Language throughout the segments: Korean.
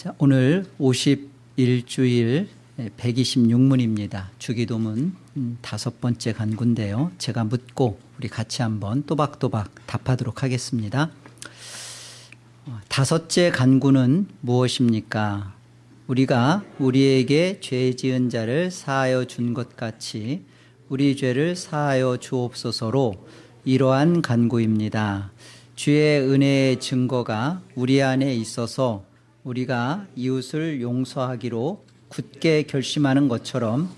자, 오늘 51주일 126문입니다. 주기도문 음, 다섯 번째 간구인데요. 제가 묻고 우리 같이 한번 또박또박 답하도록 하겠습니다. 어, 다섯째 간구는 무엇입니까? 우리가 우리에게 죄 지은 자를 사하여 준 것 같이 우리 죄를 사하여 주옵소서로 이러한 간구입니다. 주의 은혜의 증거가 우리 안에 있어서 우리가 이웃을 용서하기로 굳게 결심하는 것처럼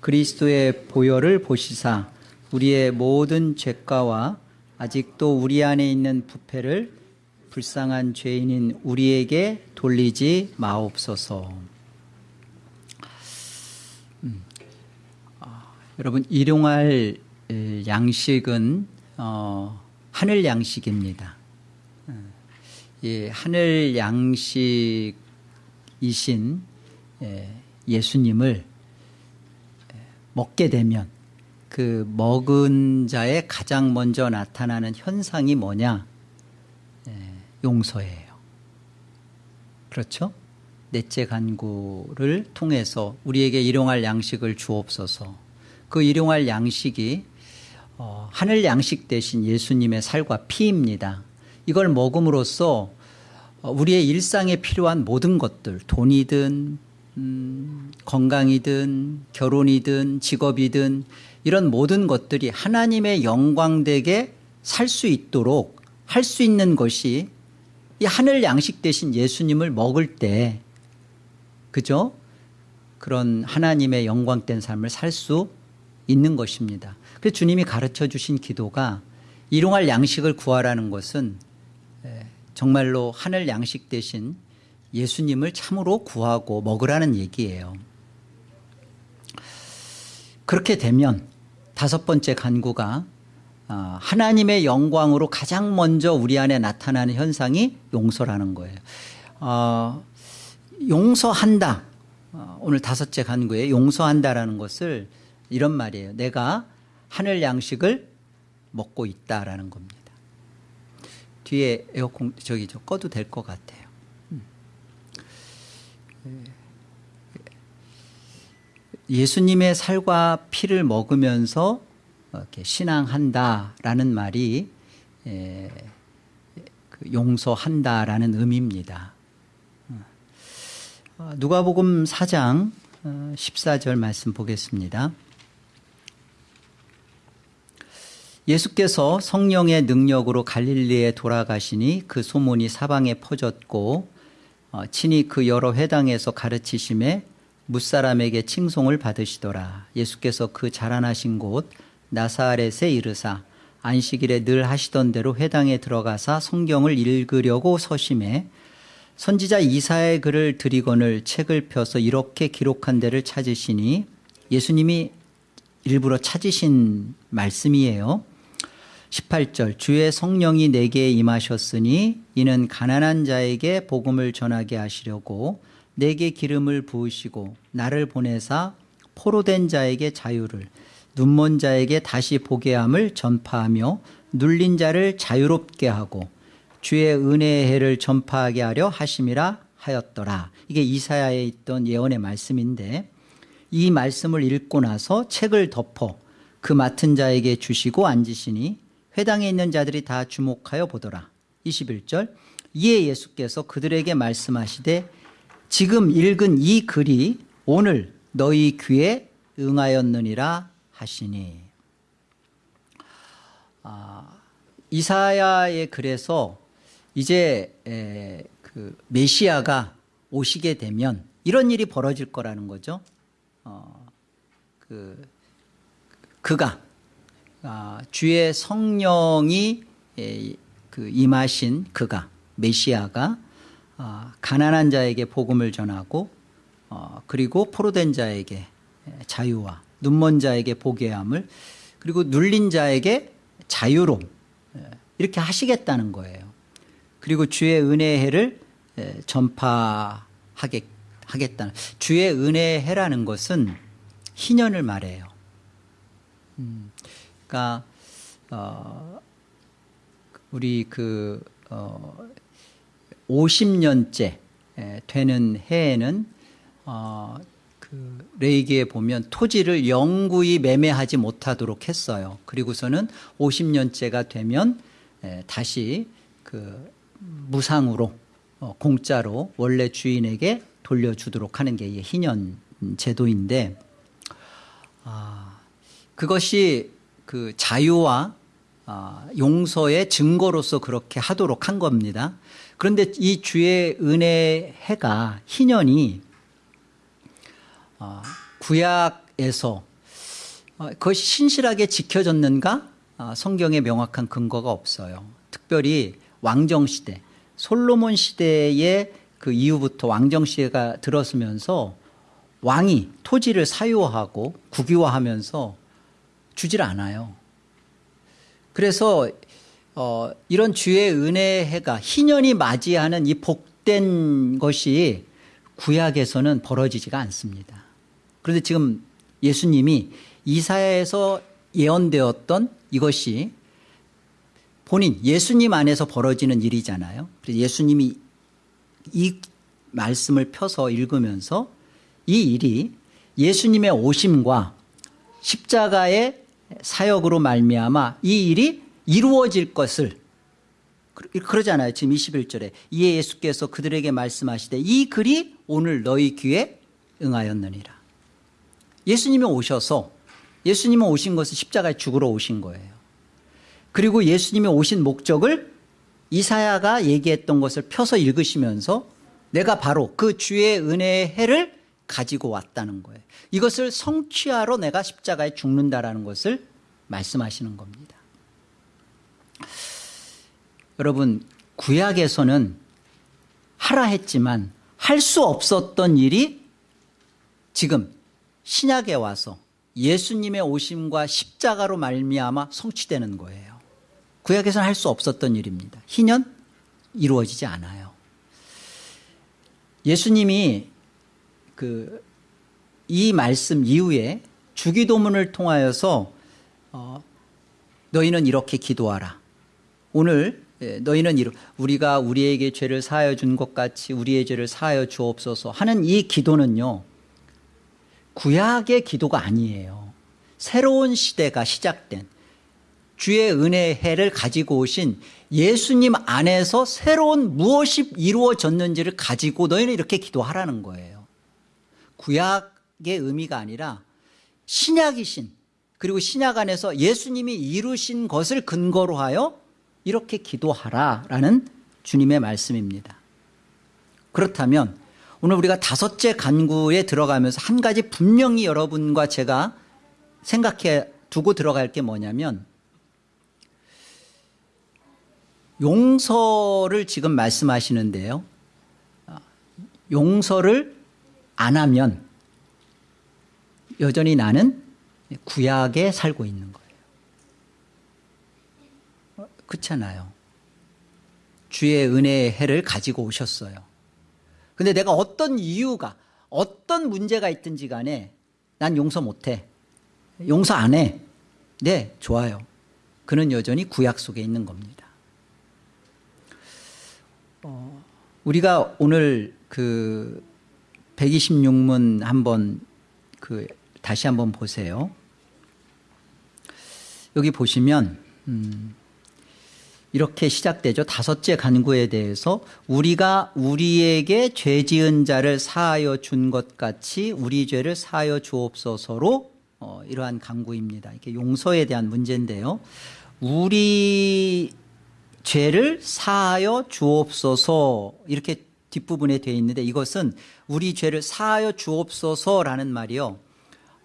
그리스도의 보혈을 보시사 우리의 모든 죄가와 아직도 우리 안에 있는 부패를 불쌍한 죄인인 우리에게 돌리지 마옵소서. 음. 아, 여러분 일용할 양식은 어, 하늘 양식입니다. 예, 하늘 양식이신 예 수님을 먹게 되면 그 먹은 자의 가장 먼저 나타나는 현상이 뭐냐? 용서예요. 그렇죠? 넷째 간구를 통해서 우리에게 일용할 양식을 주옵소서. 그 일용할 양식이 어, 하늘 양식 대신 예수님의 살과 피입니다. 이걸 먹음으로써 어, 우리의 일상에 필요한 모든 것들 돈이든 음, 건강이든 결혼이든 직업이든 이런 모든 것들이 하나님의 영광되게 살 수 있도록 할 수 있는 것이 이 하늘 양식 대신 예수님을 먹을 때 그죠? 그런 하나님의 영광된 삶을 살 수 있는 것입니다. 그래서 주님이 가르쳐 주신 기도가 일용할 양식을 구하라는 것은 정말로 하늘 양식 대신 예수님을 참으로 구하고 먹으라는 얘기예요. 그렇게 되면 다섯 번째 간구가 아, 하나님의 영광으로 가장 먼저 우리 안에 나타나는 현상이 용서라는 거예요. 어, 용서한다. 어, 오늘 다섯째 간구에 용서한다라는 것을 이런 말이에요. 내가 하늘 양식을 먹고 있다라는 겁니다. 뒤에 에어컨 저기 저 꺼도 될 것 같아요. 음. 예수님의 살과 피를 먹으면서 신앙한다라는 말이 그 용서한다라는 의미입니다. 어, 누가복음 4장 14절 어, 말씀 보겠습니다. 예수께서 성령의 능력으로 갈릴리에 돌아가시니 그 소문이 사방에 퍼졌고 어, 친히 그 여러 회당에서 가르치심에 무사람에게 칭송을 받으시더라. 예수께서 그 자라나신 곳 나사렛에 이르사 안식일에 늘 하시던 대로 회당에 들어가사 성경을 읽으려고 서심해 선지자 이사의 글을 드리거늘 책을 펴서 이렇게 기록한 데를 찾으시니 예수님이 일부러 찾으신 말씀이에요. 18절 주의 성령이 내게 임하셨으니 이는 가난한 자에게 복음을 전하게 하시려고 내게 기름을 부으시고 나를 보내사 포로된 자에게 자유를 눈먼 자에게 다시 보게 함을 전파하며 눌린 자를 자유롭게 하고 주의 은혜의 해를 전파하게 하려 하심이라 하였더라. 이게 이사야에 있던 예언의 말씀인데 이 말씀을 읽고 나서 책을 덮어 그 맡은 자에게 주시고 앉으시니 회당에 있는 자들이 다 주목하여 보더라. 21절 이에 예수께서 그들에게 말씀하시되 지금 읽은 이 글이 오늘 너희 귀에 응하였느니라 하시니 아, 이사야의 글에서 이제 에, 그 메시아가 오시게 되면 이런 일이 벌어질 거라는 거죠. 어, 그 그가 아, 주의 성령이 그 임하신 그가 메시아가 아, 가난한 자에게 복음을 전하고 어, 그리고 포로된 자에게 자유와 눈먼 자에게 보게 함을 그리고 눌린 자에게 자유로 이렇게 하시겠다는 거예요. 그리고 주의 은혜의 해를 전파하겠다. 주의 은혜의 해라는 것은 희년을 말해요. 음. 그러니까 어, 우리 그 어, 50년째 에, 되는 해에는 어, 그 레이기에 보면 토지를 영구히 매매하지 못하도록 했어요. 그리고서는 50년째가 되면 에, 다시 그 무상으로 어, 공짜로 원래 주인에게 돌려주도록 하는 게이 희년 제도인데 아, 그것이 그 자유와 아, 용서의 증거로서 그렇게 하도록 한 겁니다. 그런데 이 주의 은혜 해가 희년이 아, 구약에서 아, 그것이 신실하게 지켜졌는가 아, 성경에 명확한 근거가 없어요. 특별히 왕정 시대 솔로몬 시대의 그 이후부터 왕정 시대가 들었으면서 왕이 토지를 사유하고 국유화하면서 주질 않아요. 그래서 어, 이런 주의 은혜의 해가 희년이 맞이하는 이 복된 것이 구약에서는 벌어지지가 않습니다. 그런데 지금 예수님이 이사야에서 예언되었던 이것이 본인 예수님 안에서 벌어지는 일이잖아요. 그래서 예수님이 이 말씀을 펴서 읽으면서 이 일이 예수님의 오심과 십자가의 사역으로 말미암아 이 일이 이루어질 것을 그러잖아요. 지금 21절에 이에 예수께서 그들에게 말씀하시되 이 글이 오늘 너희 귀에 응하였느니라. 예수님이 오셔서 예수님은 오신 것은 십자가에 죽으러 오신 거예요. 그리고 예수님이 오신 목적을 이사야가 얘기했던 것을 펴서 읽으시면서 내가 바로 그 주의 은혜의 해를 가지고 왔다는 거예요. 이것을 성취하러 내가 십자가에 죽는다라는 것을 말씀하시는 겁니다. 여러분 구약에서는 하라 했지만 할 수 없었던 일이 지금 신약에 와서 예수님의 오심과 십자가로 말미암아 성취되는 거예요. 구약에서는 할 수 없었던 일입니다. 희년 이루어지지 않아요. 예수님이 그 이 말씀 이후에 주기도문을 통하여서 어, 너희는 이렇게 기도하라. 오늘 예, 너희는 이러, 우리가 우리에게 죄를 사하여 준 것 같이 우리의 죄를 사하여 주옵소서 하는 이 기도는요. 구약의 기도가 아니에요. 새로운 시대가 시작된 주의 은혜의 해를 가지고 오신 예수님 안에서 새로운 무엇이 이루어졌는지를 가지고 너희는 이렇게 기도하라는 거예요. 구약의 의미가 아니라 신약이신 그리고 신약 안에서 예수님이 이루신 것을 근거로 하여 이렇게 기도하라라는 주님의 말씀입니다. 그렇다면 오늘 우리가 다섯째 간구에 들어가면서 한 가지 분명히 여러분과 제가 생각해 두고 들어갈 게 뭐냐면 용서를 지금 말씀하시는데요. 용서를 안 하면 여전히 나는 구약에 살고 있는 거예요. 그렇잖아요. 주의 은혜의 해를 가지고 오셨어요. 근데 내가 어떤 이유가 어떤 문제가 있든지 간에 난 용서 못해. 용서 안 해. 네, 좋아요. 그는 여전히 구약 속에 있는 겁니다. 어, 우리가 오늘 그 126문 한번 그 다시 한번 보세요. 여기 보시면 음, 이렇게 시작되죠. 다섯째 간구에 대해서 우리가 우리에게 죄 지은 자를 사하여 준 것 같이 우리 죄를 사하여 주옵소서로 어, 이러한 간구입니다. 이게 용서에 대한 문제인데요. 우리 죄를 사하여 주옵소서 이렇게 뒷부분에 되어 있는데 이것은 우리 죄를 사하여 주옵소서라는 말이요.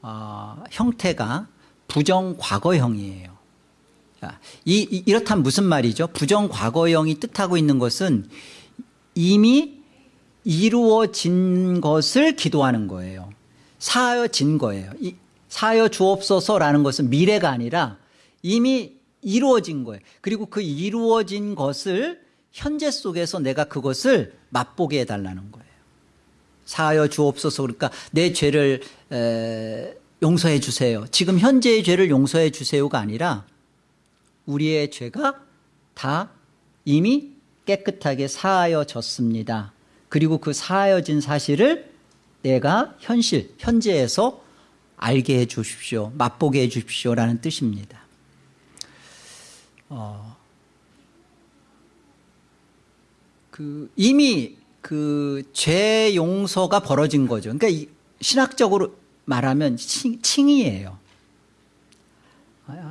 어, 형태가 부정과거형이에요. 자, 이, 이, 이렇다면 무슨 말이죠? 부정과거형이 뜻하고 있는 것은 이미 이루어진 것을 기도하는 거예요. 사하여진 거예요. 이, 사하여 주옵소서라는 것은 미래가 아니라 이미 이루어진 거예요. 그리고 그 이루어진 것을 현재 속에서 내가 그것을 맛보게 해달라는 거예요. 사하여 주옵소서 그러니까 내 죄를 에, 용서해 주세요. 지금 현재의 죄를 용서해 주세요가 아니라 우리의 죄가 다 이미 깨끗하게 사하여졌습니다. 그리고 그 사하여진 사실을 내가 현실, 현재에서 알게 해 주십시오. 맛보게 해 주십시오라는 뜻입니다. 어, 그 이미 그 죄 용서가 벌어진 거죠. 그러니까 이 신학적으로 말하면 칭, 칭이에요.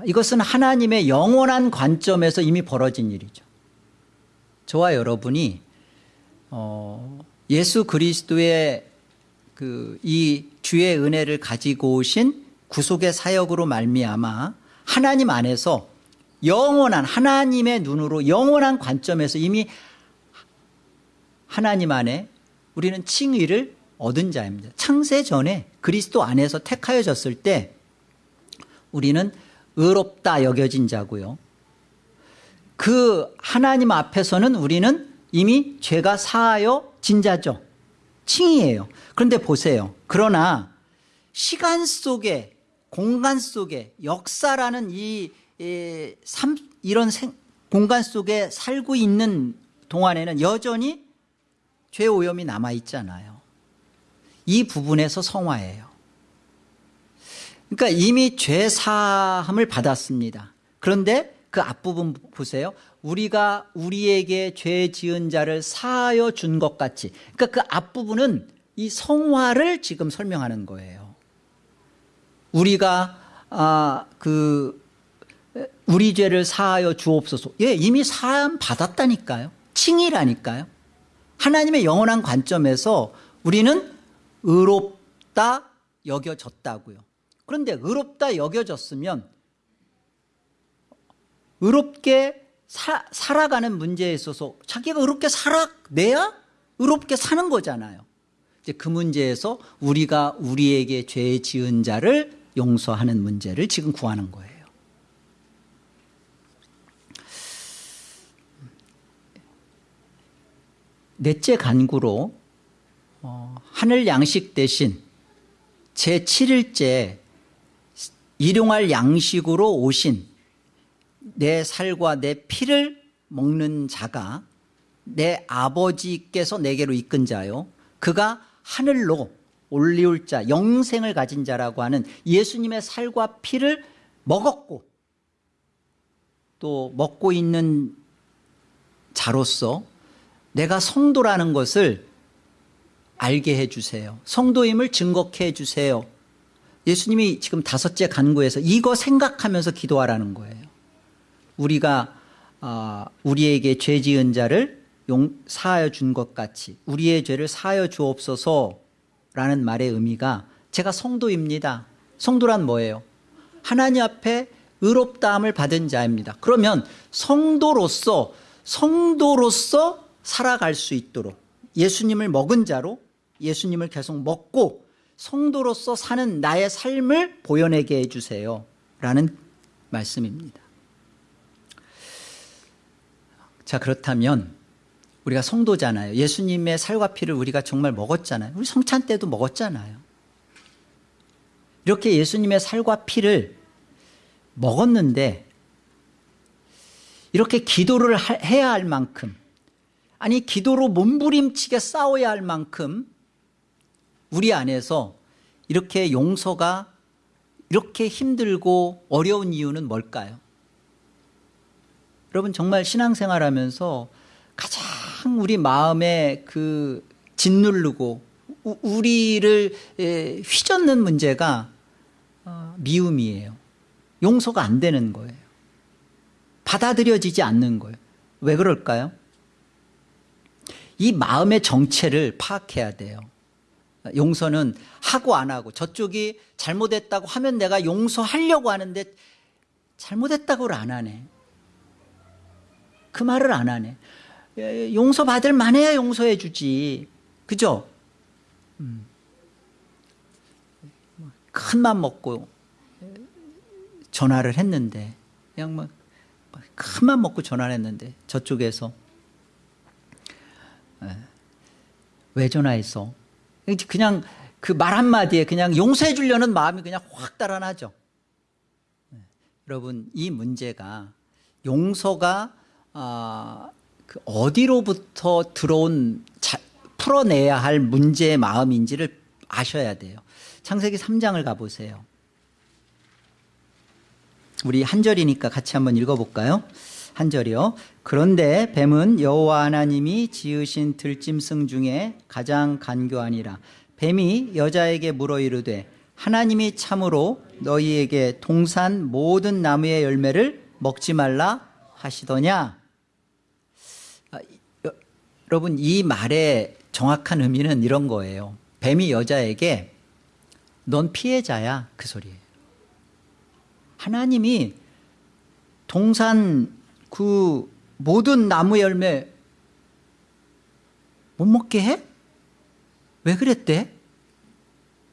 이것은 하나님의 영원한 관점에서 이미 벌어진 일이죠. 저와 여러분이 어, 예수 그리스도의 그 이 주의 은혜를 가지고 오신 구속의 사역으로 말미암아 하나님 안에서 영원한 하나님의 눈으로 영원한 관점에서 이미 하나님 안에 우리는 칭의를 얻은 자입니다. 창세 전에 그리스도 안에서 택하여졌을 때 우리는 의롭다 여겨진 자고요. 그 하나님 앞에서는 우리는 이미 죄가 사하여 진 자죠. 칭이에요. 그런데 보세요. 그러나 시간 속에 공간 속에 역사라는 이, 이 삼, 이런 생, 공간 속에 살고 있는 동안에는 여전히 죄 오염이 남아있잖아요. 이 부분에서 성화예요. 그러니까 이미 죄 사함을 받았습니다. 그런데 그 앞부분 보세요. 우리가 우리에게 죄 지은 자를 사하여 준 것 같이. 그러니까 그 앞부분은 이 성화를 지금 설명하는 거예요. 우리가 아, 그 우리 죄를 사하여 주옵소서. 예, 이미 사함 받았다니까요. 칭이라니까요. 하나님의 영원한 관점에서 우리는 의롭다 여겨졌다고요. 그런데 의롭다 여겨졌으면 의롭게 사, 살아가는 문제에 있어서 자기가 의롭게 살아내야 의롭게 사는 거잖아요. 이제 그 문제에서 우리가 우리에게 죄 지은 자를 용서하는 문제를 지금 구하는 거예요. 넷째 간구로 어, 하늘 양식 대신 제7일째 일용할 양식으로 오신 내 살과 내 피를 먹는 자가 내 아버지께서 내게로 이끈 자요. 그가 하늘로 올리올 자 영생을 가진 자라고 하는 예수님의 살과 피를 먹었고 또 먹고 있는 자로서 내가 성도라는 것을 알게 해주세요. 성도임을 증거케 해주세요. 예수님이 지금 다섯째 간구에서 이거 생각하면서 기도하라는 거예요. 우리가 어, 우리에게 죄 지은 자를 용, 사하여 준 것 같이 우리의 죄를 사하여 주옵소서라는 말의 의미가 제가 성도입니다. 성도란 뭐예요? 하나님 앞에 의롭다함을 받은 자입니다. 그러면 성도로서 성도로서 살아갈 수 있도록 예수님을 먹은 자로 예수님을 계속 먹고 성도로서 사는 나의 삶을 보여내게 해주세요. 라는 말씀입니다. 자 그렇다면 우리가 성도잖아요. 예수님의 살과 피를 우리가 정말 먹었잖아요. 우리 성찬 때도 먹었잖아요. 이렇게 예수님의 살과 피를 먹었는데 이렇게 기도를 해야 할 만큼 아니 기도로 몸부림치게 싸워야 할 만큼 우리 안에서 이렇게 용서가 이렇게 힘들고 어려운 이유는 뭘까요? 여러분 정말 신앙생활 하면서 가장 우리 마음에 그 짓누르고 우리를 휘젓는 문제가 어, 미움이에요. 용서가 안 되는 거예요. 받아들여지지 않는 거예요. 왜 그럴까요? 이 마음의 정체를 파악해야 돼요. 용서는 하고 안 하고 저쪽이 잘못했다고 하면 내가 용서하려고 하는데 잘못했다고를 안 하네. 그 말을 안 하네. 용서받을 만해야 용서해 주지. 그죠? 음. 큰맘 먹고 전화를 했는데 그냥 뭐 큰맘 먹고 전화를 했는데 저쪽에서 왜 전화했어? 그냥 그 말 한마디에 그냥 용서해 주려는 마음이 그냥 확 달아나죠. 여러분 이 문제가 용서가 아, 그 어디로부터 들어온 자, 풀어내야 할 문제의 마음인지를 아셔야 돼요. 창세기 3장을 가보세요. 우리 한 절이니까 같이 한번 읽어볼까요? 한 절이요. 그런데 뱀은 여호와 하나님이 지으신 들짐승 중에 가장 간교하니라. 뱀이 여자에게 물어 이르되 하나님이 참으로 너희에게 동산 모든 나무의 열매를 먹지 말라 하시더냐? 아, 여, 여러분 이 말의 정확한 의미는 이런 거예요. 뱀이 여자에게 넌 피해자야 그 소리예요. 하나님이 동산 그 모든 나무 열매 못 먹게 해? 왜 그랬대?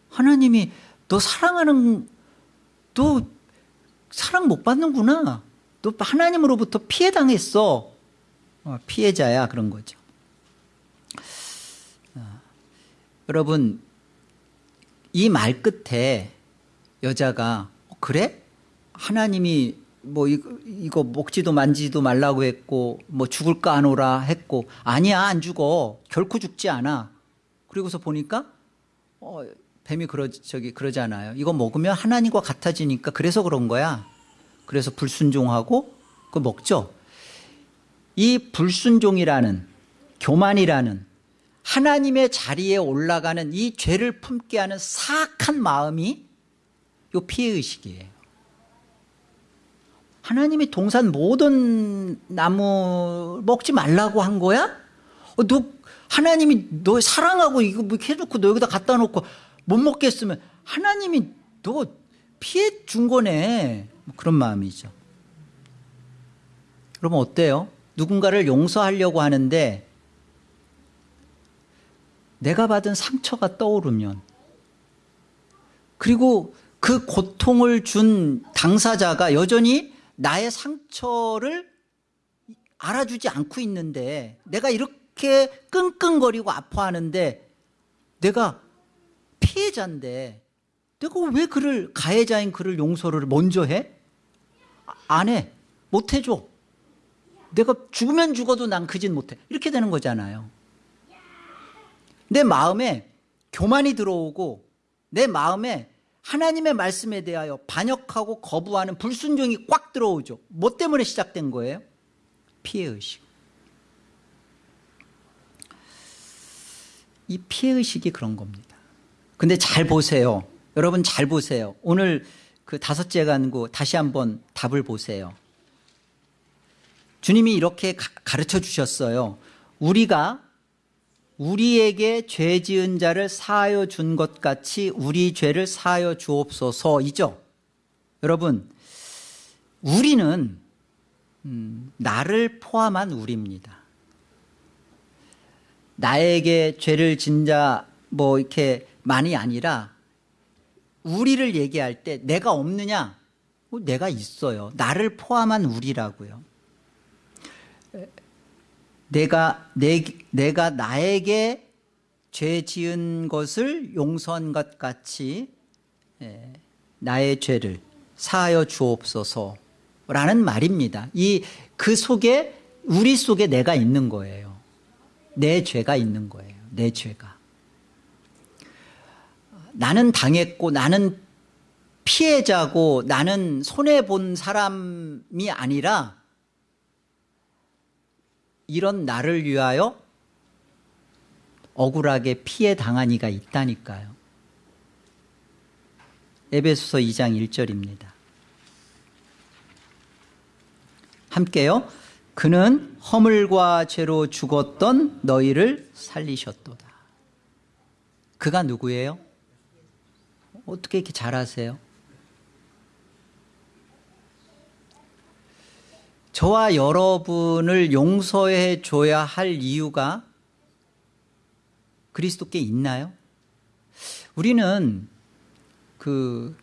하나님이 너 사랑하는 너 사랑 못 받는구나. 너 하나님으로부터 피해 당했어. 어, 피해자야 그런 거죠. 어, 여러분 이 말 끝에 여자가 어, 그래? 하나님이 뭐 이거, 이거 먹지도 만지도 말라고 했고 뭐 죽을까 안 오라 했고 아니야 안 죽어. 결코 죽지 않아. 그리고서 보니까 어, 뱀이 그러 저기 그러잖아요. 이거 먹으면 하나님과 같아지니까 그래서 그런 거야. 그래서 불순종하고 그 먹죠. 이 불순종이라는 교만이라는 하나님의 자리에 올라가는 이 죄를 품게 하는 사악한 마음이 요 피해의식이에요 하나님이 동산 모든 나무 먹지 말라고 한 거야? 어, 너 하나님이 너 사랑하고 이거 뭐 해놓고 너 여기다 갖다 놓고 못 먹겠으면 하나님이 너 피해 준 거네 뭐 그런 마음이죠 여러분 어때요? 누군가를 용서하려고 하는데 내가 받은 상처가 떠오르면 그리고 그 고통을 준 당사자가 여전히 나의 상처를 알아주지 않고 있는데 내가 이렇게 끙끙거리고 아파하는데 내가 피해자인데 내가 왜 그를 가해자인 그를 용서를 먼저 해? 안 해. 못 해줘. 내가 죽으면 죽어도 난그짓 못해. 이렇게 되는 거잖아요. 내 마음에 교만이 들어오고 내 마음에 하나님의 말씀에 대하여 반역하고 거부하는 불순종이 꽉 들어오죠. 뭐 때문에 시작된 거예요? 피해의식. 이 피해의식이 그런 겁니다. 근데 잘 보세요. 여러분 잘 보세요. 오늘 그 다섯째 간구 다시 한번 답을 보세요. 주님이 이렇게 가르쳐 주셨어요. 우리가 우리에게 죄 지은 자를 사하여 준 것 같이 우리 죄를 사하여 주옵소서이죠. 여러분 우리는 음, 나를 포함한 우리입니다. 나에게 죄를 진 자 뭐 이렇게 많이 아니라 우리를 얘기할 때 내가 없느냐? 어, 내가 있어요. 나를 포함한 우리라고요. 내가 내, 내가 나에게 죄 지은 것을 용서한 것 같이 예, 나의 죄를 사하여 주옵소서라는 말입니다. 이 그 속에 우리 속에 내가 있는 거예요. 내 죄가 있는 거예요. 내 죄가. 나는 당했고 나는 피해자고 나는 손해 본 사람이 아니라 이런 나를 위하여 억울하게 피해 당한 이가 있다니까요. 에베소서 2장 1절입니다. 함께요. 그는 허물과 죄로 죽었던 너희를 살리셨도다. 그가 누구예요? 어떻게 이렇게 잘하세요? 저와 여러분을 용서해 줘야 할 이유가 그리스도께 있나요? 우리는 그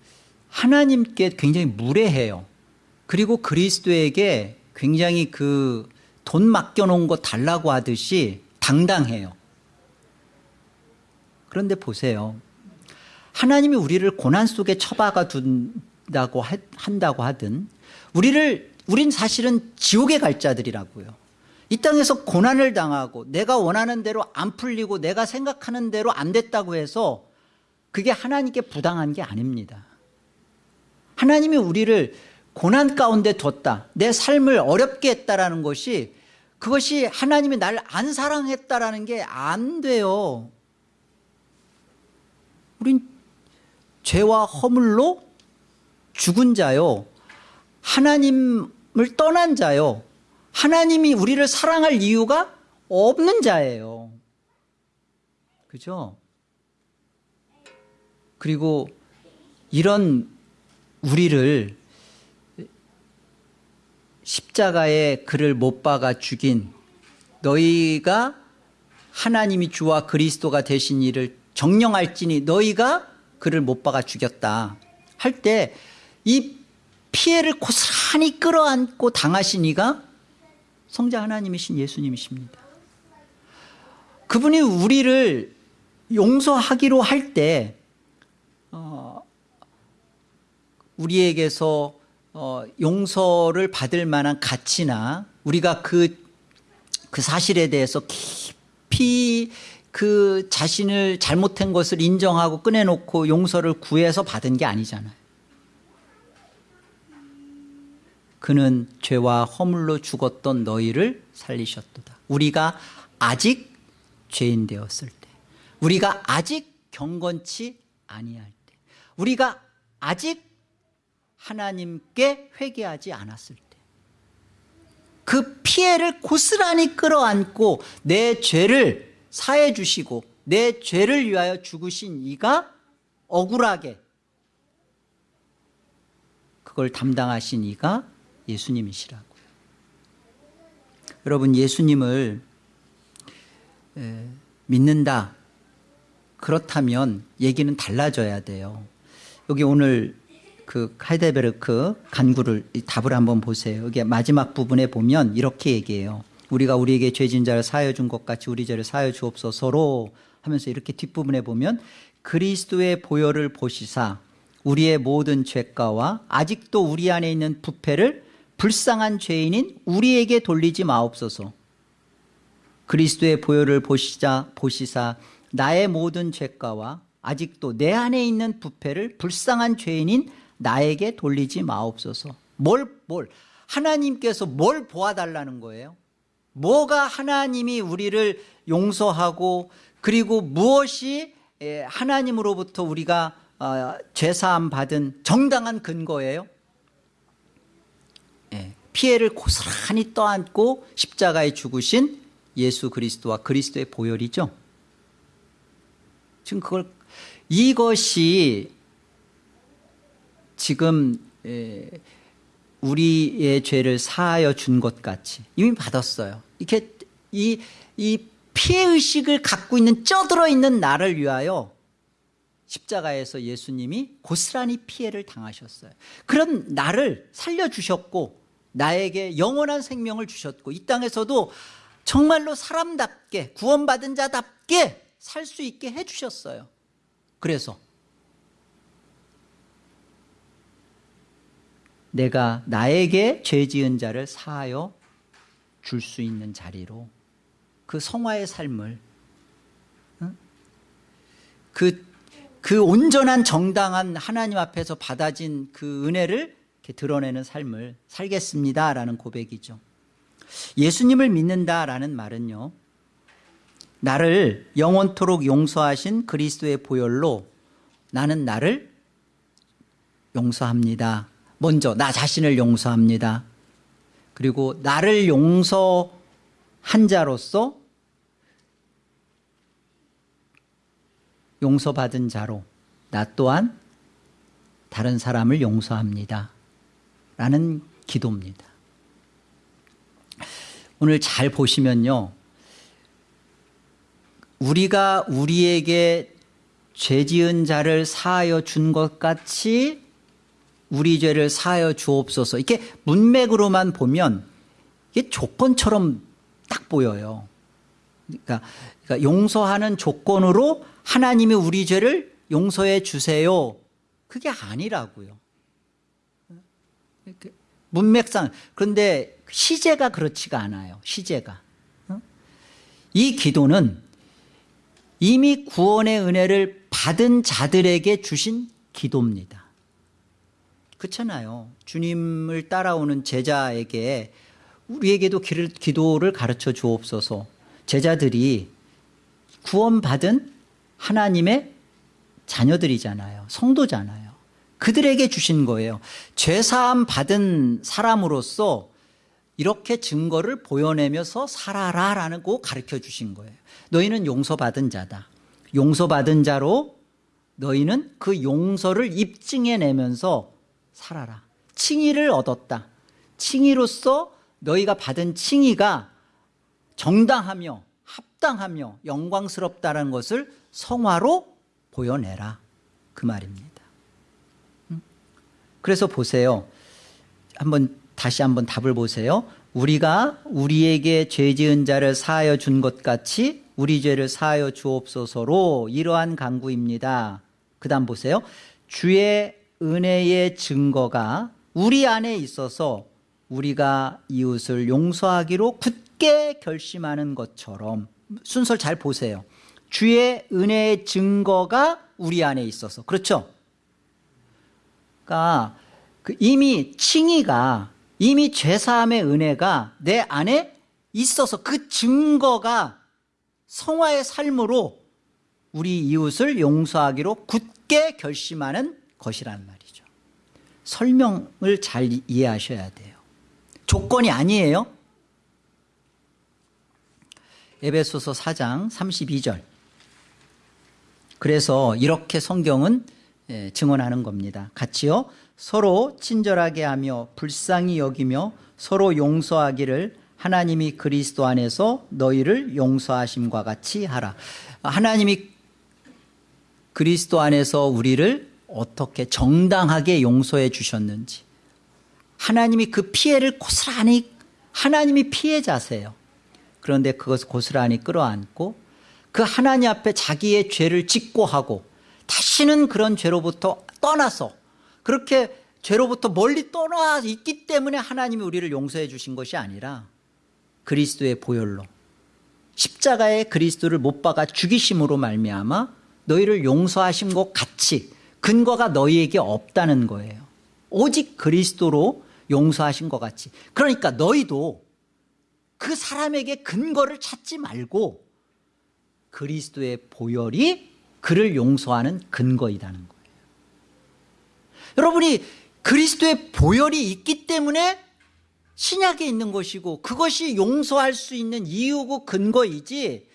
하나님께 굉장히 무례해요. 그리고 그리스도에게 굉장히 그 돈 맡겨놓은 거 달라고 하듯이 당당해요. 그런데 보세요. 하나님이 우리를 고난 속에 처박아 둔다고 한다고 하든 우리를 우린 사실은 지옥에 갈 자들이라고요. 이 땅에서 고난을 당하고 내가 원하는 대로 안 풀리고 내가 생각하는 대로 안 됐다고 해서 그게 하나님께 부당한 게 아닙니다. 하나님이 우리를 고난 가운데 뒀다 내 삶을 어렵게 했다라는 것이 그것이 하나님이 날 안 사랑했다라는 게 안 돼요. 우린 죄와 허물로 죽은 자요. 하나님 을 떠난 자요. 하나님이 우리를 사랑할 이유가 없는 자예요. 그죠? 그리고 이런 우리를 십자가에 그를 못 박아 죽인 너희가 하나님이 주와 그리스도가 되신 이를 정령할지니 너희가 그를 못 박아 죽였다. 할 때 이 피해를 고스란히 끌어안고 당하신 이가 성자 하나님이신 예수님이십니다. 그분이 우리를 용서하기로 할때 어, 우리에게서 어, 용서를 받을 만한 가치나 우리가 그, 그 사실에 대해서 깊이 그 자신을 잘못한 것을 인정하고 꺼내놓고 용서를 구해서 받은 게 아니잖아요 그는 죄와 허물로 죽었던 너희를 살리셨도다. 우리가 아직 죄인 되었을 때 우리가 아직 경건치 아니할 때 우리가 아직 하나님께 회개하지 않았을 때 그 피해를 고스란히 끌어안고 내 죄를 사해 주시고 내 죄를 위하여 죽으신 이가 억울하게 그걸 담당하신 이가 예수님이시라고요. 여러분 예수님을 믿는다. 그렇다면 얘기는 달라져야 돼요. 여기 오늘 그 하이데베르크 간구를 답을 한번 보세요. 여기 마지막 부분에 보면 이렇게 얘기해요. 우리가 우리에게 죄진 자를 사하여 준 것 같이 우리 죄를 사하여 주옵소서로 하면서 이렇게 뒷부분에 보면 그리스도의 보혈을 보시사 우리의 모든 죄가와 아직도 우리 안에 있는 부패를 불쌍한 죄인인 우리에게 돌리지 마옵소서. 그리스도의 보혈을 보시자 보시사 나의 모든 죄가와 아직도 내 안에 있는 부패를 불쌍한 죄인인 나에게 돌리지 마옵소서. 뭘, 뭘? 하나님께서 뭘 보아달라는 거예요? 뭐가 하나님이 우리를 용서하고 그리고 무엇이 예, 하나님으로부터 우리가 어, 죄사함 받은 정당한 근거예요? 예, 피해를 고스란히 떠안고 십자가에 죽으신 예수 그리스도와 그리스도의 보혈이죠. 지금 그걸 이것이 지금 우리의 죄를 사하여 준 것 같이 이미 받았어요. 이렇게 이, 이 피해 의식을 갖고 있는 쪄들어 있는 나를 위하여 십자가에서 예수님이 고스란히 피해를 당하셨어요. 그런 나를 살려주셨고 나에게 영원한 생명을 주셨고 이 땅에서도 정말로 사람답게 구원받은 자답게 살 수 있게 해주셨어요. 그래서 내가 나에게 죄 지은 자를 사하여 줄 수 있는 자리로 그 성화의 삶을 그, 그 온전한 정당한 하나님 앞에서 받아진 그 은혜를 이렇게 드러내는 삶을 살겠습니다라는 고백이죠. 예수님을 믿는다라는 말은요 나를 영원토록 용서하신 그리스도의 보혈로 나는 나를 용서합니다. 먼저 나 자신을 용서합니다. 그리고 나를 용서한 자로서 용서받은 자로 나 또한 다른 사람을 용서합니다 라는 기도입니다. 오늘 잘 보시면요. 우리가 우리에게 죄 지은 자를 사하여 준 것 같이 우리 죄를 사하여 주옵소서. 이렇게 문맥으로만 보면 이게 조건처럼 딱 보여요. 그러니까, 그러니까 용서하는 조건으로 하나님이 우리 죄를 용서해 주세요. 그게 아니라고요 문맥상 그런데 시제가 그렇지가 않아요. 시제가. 어? 이 기도는 이미 구원의 은혜를 받은 자들에게 주신 기도입니다. 그렇잖아요. 주님을 따라오는 제자에게 우리에게도 기도를 가르쳐 주옵소서. 제자들이 구원받은 하나님의 자녀들이잖아요. 성도잖아요. 그들에게 주신 거예요. 죄사함 받은 사람으로서 이렇게 증거를 보여내면서 살아라라는 거 가르쳐 주신 거예요. 너희는 용서받은 자다. 용서받은 자로 너희는 그 용서를 입증해내면서 살아라. 칭의를 얻었다. 칭의로서 너희가 받은 칭의가 정당하며 합당하며 영광스럽다는 것을 성화로 보여내라. 그 말입니다. 음? 그래서 보세요. 한번 다시 한번 답을 보세요. 우리가 우리에게 죄 지은 자를 사하여 준 것 같이 우리 죄를 사하여 주옵소서로 이러한 강구입니다. 그 다음 보세요. 주의 은혜의 증거가 우리 안에 있어서 우리가 이웃을 용서하기로 굳게 결심하는 것처럼 순서를 잘 보세요. 주의 은혜의 증거가 우리 안에 있어서 그렇죠? 그러니까 그 이미 칭의가 이미 죄사함의 은혜가 내 안에 있어서 그 증거가 성화의 삶으로 우리 이웃을 용서하기로 굳게 결심하는 것이라는 말이죠. 설명을 잘 이해하셔야 돼요. 조건이 아니에요. 에베소서 4장 32절. 그래서 이렇게 성경은 예, 증언하는 겁니다. 같이요. 서로 친절하게 하며 불쌍히 여기며 서로 용서하기를 하나님이 그리스도 안에서 너희를 용서하심과 같이 하라. 하나님이 그리스도 안에서 우리를 어떻게 정당하게 용서해 주셨는지 하나님이 그 피해를 고스란히 하나님이 피해자세요. 그런데 그것을 고스란히 끌어안고 그 하나님 앞에 자기의 죄를 직고하고 다시는 그런 죄로부터 떠나서 그렇게 죄로부터 멀리 떠나 있기 때문에 하나님이 우리를 용서해 주신 것이 아니라 그리스도의 보혈로 십자가에 그리스도를 못 박아 죽이심으로 말미암아 너희를 용서하신 것 같이 근거가 너희에게 없다는 거예요. 오직 그리스도로 용서하신 것 같이. 그러니까 너희도 그 사람에게 근거를 찾지 말고 그리스도의 보혈이 그를 용서하는 근거이다는 거예요. 여러분이 그리스도의 보혈이 있기 때문에 신약에 있는 것이고 그것이 용서할 수 있는 이유고 근거이지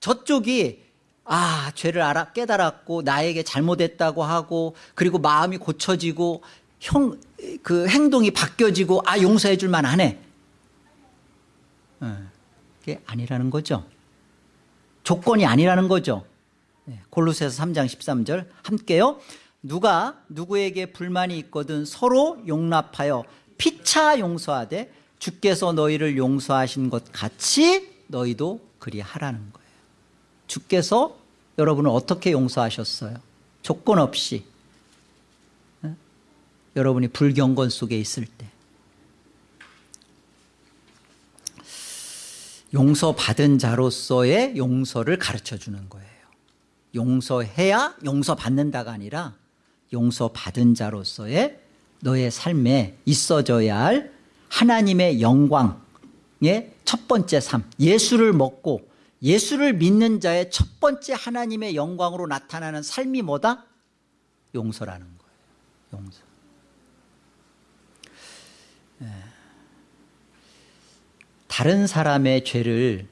저쪽이 아 죄를 알아 깨달았고 나에게 잘못했다고 하고 그리고 마음이 고쳐지고 형 그 행동이 바뀌어지고 아 용서해 줄 만하네 어, 그게 아니라는 거죠. 조건이 아니라는 거죠. 네, 골로새서 3장 13절 함께요. 누가 누구에게 불만이 있거든 서로 용납하여 피차 용서하되 주께서 너희를 용서하신 것 같이 너희도 그리하라는 거예요. 주께서 여러분을 어떻게 용서하셨어요? 조건 없이. 네? 여러분이 불경건 속에 있을 때. 용서받은 자로서의 용서를 가르쳐 주는 거예요 용서해야 용서받는다가 아니라 용서받은 자로서의 너의 삶에 있어져야 할 하나님의 영광의 첫 번째 삶 예수를 먹고 예수를 믿는 자의 첫 번째 하나님의 영광으로 나타나는 삶이 뭐다? 용서라는 거예요 용서 예. 다른 사람의 죄를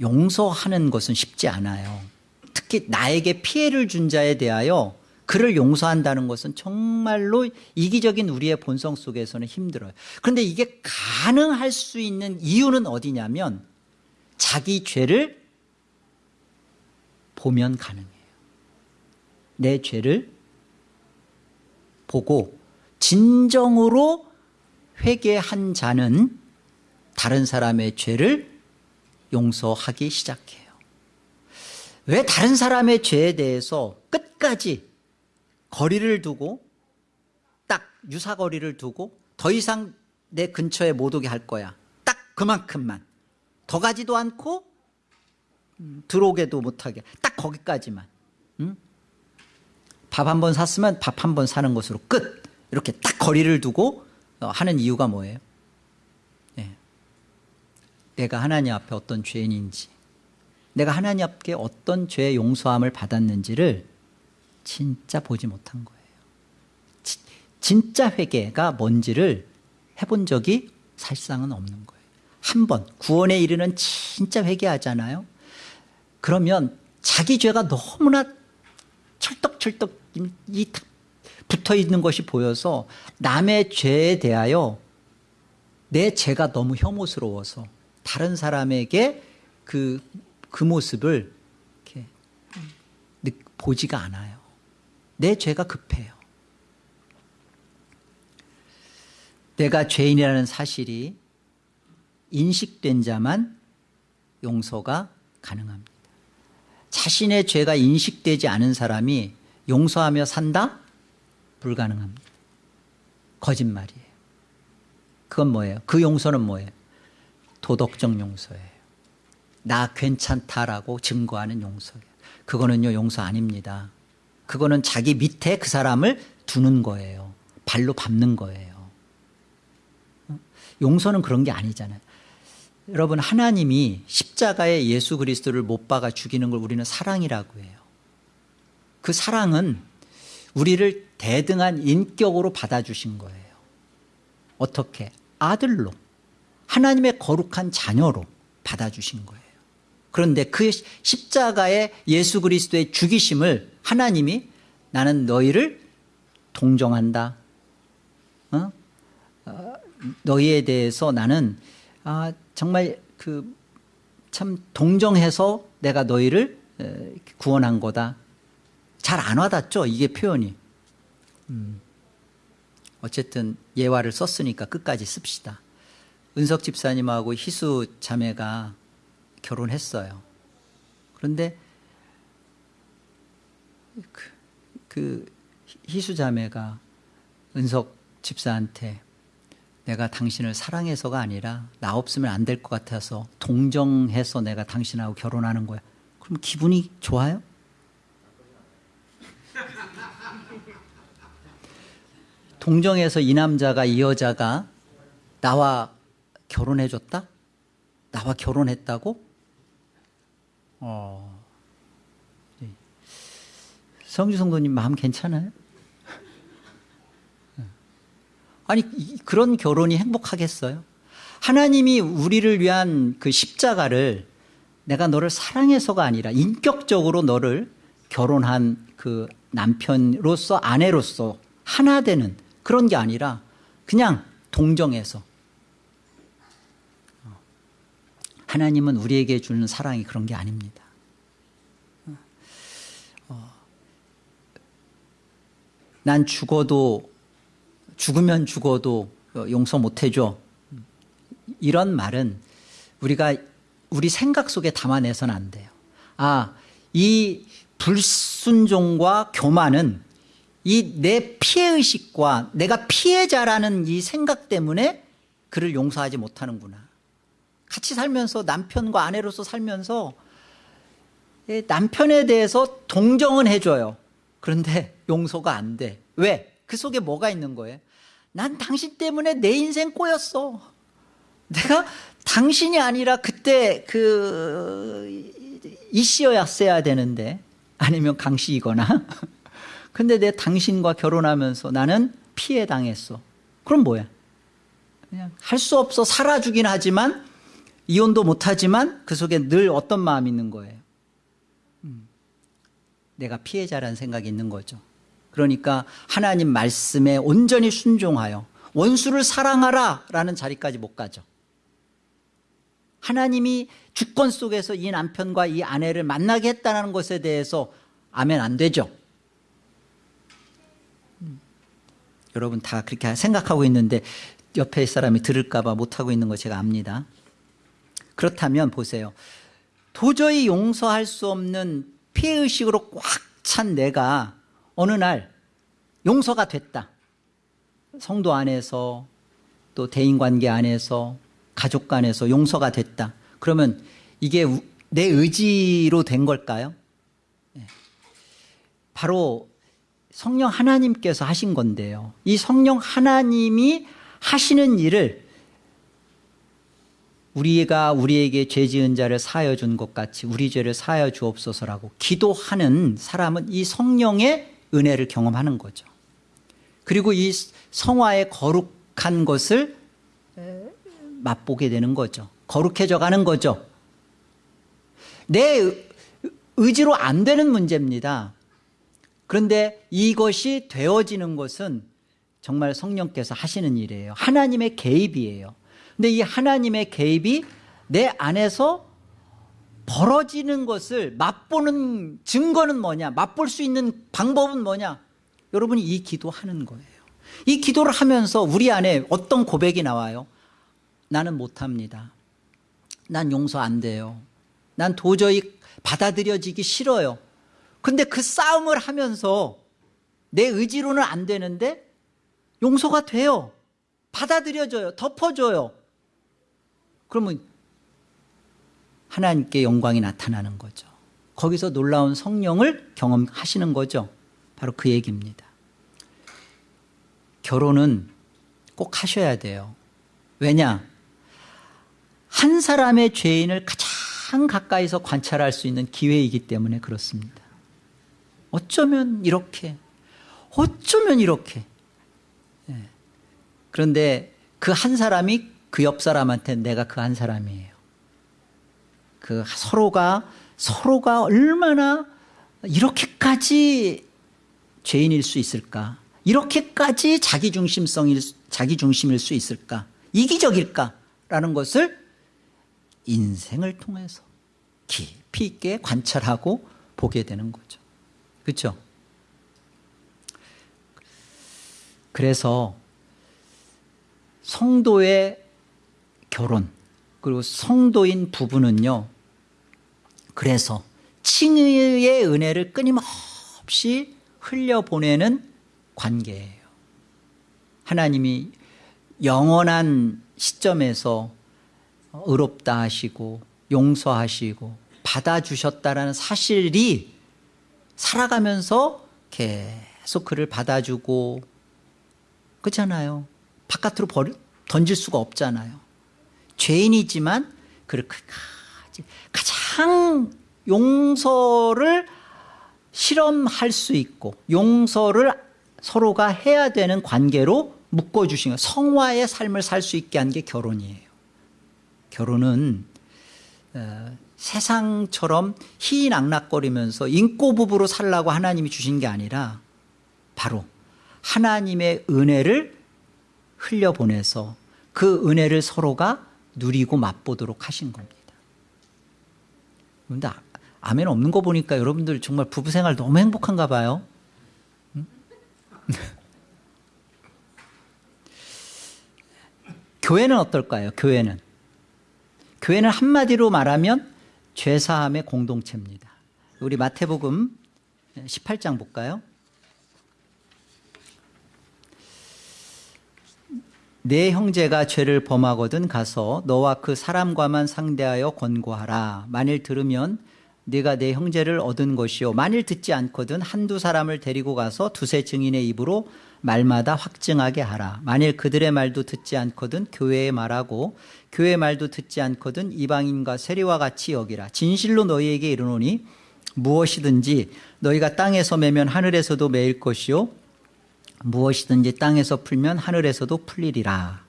용서하는 것은 쉽지 않아요 특히 나에게 피해를 준 자에 대하여 그를 용서한다는 것은 정말로 이기적인 우리의 본성 속에서는 힘들어요. 그런데 이게 가능할 수 있는 이유는 어디냐면 자기 죄를 보면 가능해요. 내 죄를 보고 진정으로 회개한 자는 다른 사람의 죄를 용서하기 시작해요 왜 다른 사람의 죄에 대해서 끝까지 거리를 두고 딱 유사거리를 두고 더 이상 내 근처에 못 오게 할 거야. 딱 그만큼만. 더 가지도 않고 음, 들어오게도 못하게. 딱 거기까지만. 밥한 번 샀으면 밥 한 번 사는 것으로 끝. 이렇게 딱 거리를 두고 어, 하는 이유가 뭐예요? 네. 내가 하나님 앞에 어떤 죄인인지 내가 하나님 앞에 어떤 죄의 용서함을 받았는지를 진짜 보지 못한 거예요. 지- 진짜 회개가 뭔지를 해본 적이 사실상은 없는 거예요. 한 번 구원에 이르는 진짜 회개하잖아요. 그러면 자기 죄가 너무나 철떡철떡 붙어 있는 것이 보여서 남의 죄에 대하여 내 죄가 너무 혐오스러워서 다른 사람에게 그, 그 모습을 이렇게 느- 보지가 않아요. 내 죄가 급해요. 내가 죄인이라는 사실이 인식된 자만 용서가 가능합니다. 자신의 죄가 인식되지 않은 사람이 용서하며 산다? 불가능합니다. 거짓말이에요. 그건 뭐예요? 그 용서는 뭐예요? 도덕적 용서예요. 나 괜찮다라고 증거하는 용서예요. 그거는요, 용서 아닙니다. 그거는 자기 밑에 그 사람을 두는 거예요. 발로 밟는 거예요. 어? 용서는 그런 게 아니잖아요. 여러분, 하나님이 십자가에 예수 그리스도를 못 박아 죽이는 걸 우리는 사랑이라고 해요. 그 사랑은 우리를 대등한 인격으로 받아주신 거예요. 어떻게? 아들로. 하나님의 거룩한 자녀로 받아주신 거예요. 그런데 그 십자가의 예수 그리스도의 죽이심을 하나님이 나는 너희를 동정한다. 어? 어, 너희에 대해서 나는 아, 정말 그 참 동정해서 내가 너희를 에, 구원한 거다. 잘 안 와닿죠? 이게 표현이. 음. 어쨌든 예화를 썼으니까 끝까지 씁시다. 은석 집사님하고 희수 자매가 결혼했어요. 그런데 그, 그 희수 자매가 은석 집사한테 내가 당신을 사랑해서가 아니라 나 없으면 안 될 것 같아서 동정해서 내가 당신하고 결혼하는 거야. 그럼 기분이 좋아요? 동정해서 이 남자가 이 여자가 나와 결혼해 줬다? 나와 결혼했다고? 어. 네. 성주 성도님 마음 괜찮아요? 아니 이- 그런 결혼이 행복하겠어요? 하나님이 우리를 위한 그 십자가를 내가 너를 사랑해서가 아니라 인격적으로 너를 결혼한 그 남편으로서 아내로서 하나 되는 그런 게 아니라 그냥 동정해서 어. 하나님은 우리에게 주는 사랑이 그런 게 아닙니다. 어. 난 죽어도 죽으면 죽어도 용서 못 해줘. 이런 말은 우리가 우리 생각 속에 담아내서는 안 돼요. 아, 이 불순종과 교만은 이 내 피해의식과 내가 피해자라는 이 생각 때문에 그를 용서하지 못하는구나. 같이 살면서 남편과 아내로서 살면서 예, 남편에 대해서 동정은 해줘요. 그런데 용서가 안 돼. 왜? 그 속에 뭐가 있는 거예요? 난 당신 때문에 내 인생 꼬였어. 내가 당신이 아니라 그때 그 이씨였어야 되는데 아니면 강씨이거나 근데 내 당신과 결혼하면서 나는 피해 당했어. 그럼 뭐야? 그냥 할 수 없어 살아주긴 하지만 이혼도 못하지만 그 속에 늘 어떤 마음이 있는 거예요? 음, 내가 피해자라는 생각이 있는 거죠. 그러니까 하나님 말씀에 온전히 순종하여 원수를 사랑하라 라는 자리까지 못 가죠. 하나님이 주권 속에서 이 남편과 이 아내를 만나게 했다는 것에 대해서 아멘 안 되죠. 음, 여러분 다 그렇게 생각하고 있는데 옆에 사람이 들을까 봐 못하고 있는 거 제가 압니다. 그렇다면 보세요. 도저히 용서할 수 없는 피해의식으로 꽉 찬 내가 어느 날 용서가 됐다. 성도 안에서 또 대인관계 안에서 가족 간에서 용서가 됐다. 그러면 이게 우- 내 의지로 된 걸까요? 예. 바로 성령 하나님께서 하신 건데요. 이 성령 하나님이 하시는 일을 우리가 우리에게 죄 지은 자를 사하여 준 것 같이 우리 죄를 사하여 주옵소서라고 기도하는 사람은 이 성령의 은혜를 경험하는 거죠. 그리고 이 성화의 거룩한 것을 맛보게 되는 거죠. 거룩해져 가는 거죠. 내 의- 의지로 안 되는 문제입니다. 그런데 이것이 되어지는 것은 정말 성령께서 하시는 일이에요. 하나님의 개입이에요. 근데 이 하나님의 개입이 내 안에서 벌어지는 것을 맛보는 증거는 뭐냐? 맛볼 수 있는 방법은 뭐냐? 여러분이 이 기도하는 거예요. 이 기도를 하면서 우리 안에 어떤 고백이 나와요? 나는 못합니다. 난 용서 안 돼요. 난 도저히 받아들여지기 싫어요. 근데 그 싸움을 하면서 내 의지로는 안 되는데 용서가 돼요. 받아들여져요. 덮어줘요. 그러면 하나님께 영광이 나타나는 거죠. 거기서 놀라운 성령을 경험하시는 거죠. 바로 그 얘기입니다. 결혼은 꼭 하셔야 돼요. 왜냐? 한 사람의 죄인을 가장 가까이서 관찰할 수 있는 기회이기 때문에 그렇습니다. 어쩌면 이렇게, 어쩌면 이렇게. 예. 그런데 그 한 사람이 그 옆 사람한테 내가 그 한 사람이에요. 그 서로가 서로가 얼마나 이렇게까지 죄인일 수 있을까? 이렇게까지 자기 중심성일 자기 중심일 수 있을까? 이기적일까라는 것을 인생을 통해서 깊이 있게 관찰하고 보게 되는 거죠. 그렇죠? 그래서 성도의 결혼 그리고 성도인 부부는요. 그래서 칭의의 은혜를 끊임없이 흘려보내는 관계예요. 하나님이 영원한 시점에서 의롭다 하시고 용서하시고 받아주셨다라는 사실이 살아가면서 계속 그를 받아주고 그렇잖아요. 바깥으로 버리, 던질 수가 없잖아요. 죄인이지만 그를 끝까지 가장 용서를 실험할 수 있고 용서를 서로가 해야 되는 관계로 묶어주신 거예요. 성화의 삶을 살 수 있게 한 게 결혼이에요. 결혼은 어, 세상처럼 희낙낙거리면서 인꼬부부로 살라고 하나님이 주신 게 아니라 바로 하나님의 은혜를 흘려보내서 그 은혜를 서로가 누리고 맛보도록 하신 겁니다. 근데 아- 아멘 없는 거 보니까 여러분들 정말 부부 생활 너무 행복한가 봐요. 응? 교회는 어떨까요? 교회는 교회는 한마디로 말하면 죄사함의 공동체입니다. 우리 마태복음 18장 볼까요? 내 형제가 죄를 범하거든 가서 너와 그 사람과만 상대하여 권고하라. 만일 들으면 네가 내 형제를 얻은 것이요. 만일 듣지 않거든 한두 사람을 데리고 가서 두세 증인의 입으로 말마다 확증하게 하라. 만일 그들의 말도 듣지 않거든 교회의 말하고 교회의 말도 듣지 않거든 이방인과 세리와 같이 여기라. 진실로 너희에게 이르노니 무엇이든지 너희가 땅에서 매면 하늘에서도 매일 것이요 무엇이든지 땅에서 풀면 하늘에서도 풀리리라.